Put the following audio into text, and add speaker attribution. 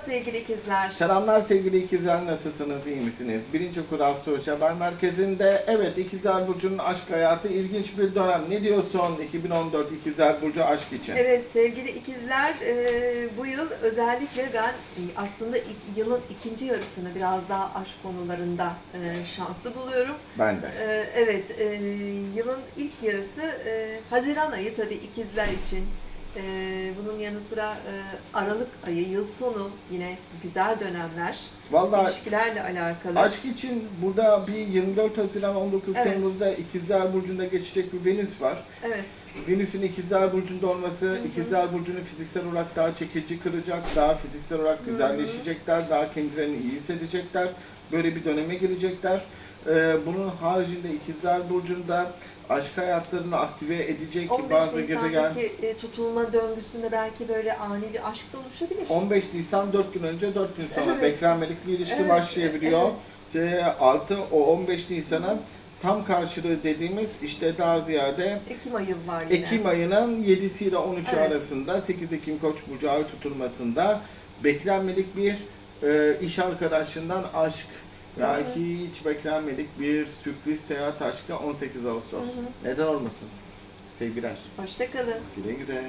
Speaker 1: sevgili ikizler.
Speaker 2: Selamlar sevgili ikizler nasılsınız iyi misiniz? Birinci Kur Astroloji Haber Merkezi'nde evet ikizler Burcu'nun aşk hayatı ilginç bir dönem. Ne diyorsun 2014 ikizler Burcu aşk için?
Speaker 1: Evet sevgili ikizler e, bu yıl özellikle ben e, aslında yılın ikinci yarısını biraz daha aşk konularında e, şanslı buluyorum.
Speaker 2: Ben de.
Speaker 1: E, evet e, yılın ilk yarısı e, Haziran ayı tabii ikizler için. E, bunun yanı sıra e, Aralık ayı, yıl sonu yine güzel dönemler.
Speaker 2: Vallahi
Speaker 1: ilişkilerle alakalı.
Speaker 2: aşk için burada bir 24 Haziran 19
Speaker 1: Evet.
Speaker 2: Temmuz'da ikizler Burcu'nda geçecek bir Venüs var.
Speaker 1: Evet.
Speaker 2: Venüs'ün ikizler burcunda olması
Speaker 1: hı.
Speaker 2: ikizler burcunu fiziksel olarak daha çekici kıracak, daha fiziksel olarak
Speaker 1: hı.
Speaker 2: güzelleşecekler, daha kendilerini iyi hissedecekler. Böyle bir döneme girecekler. Ee, bunun haricinde ikizler burcunda aşk hayatlarını aktive edecek
Speaker 1: 15
Speaker 2: bazı gezegen.
Speaker 1: Nisan'daki e, tutulma döngüsünde belki böyle ani bir aşk da oluşabilir.
Speaker 2: 15 Nisan 4 gün önce 4 gün sonra
Speaker 1: Evet.
Speaker 2: beklenmedik bir ilişki
Speaker 1: Evet,
Speaker 2: başlayabiliyor.
Speaker 1: evet.
Speaker 2: Şey, artı o 15 Nisan'ın tam karşılığı dediğimiz işte daha ziyade
Speaker 1: Ekim ayı var yine.
Speaker 2: Ekim ayının 7'si ile 13'ü
Speaker 1: Evet.
Speaker 2: arasında 8 Ekim Koç burcu ay tutulmasında beklenmedik bir e, iş arkadaşından aşk ya
Speaker 1: hı.
Speaker 2: hiç beklenmedik bir sürpriz seyahat aşkı 18 Ağustos.
Speaker 1: Hı hı.
Speaker 2: Neden olmasın? Sevgiler.
Speaker 1: Hoşçakalın.
Speaker 2: Güle güle.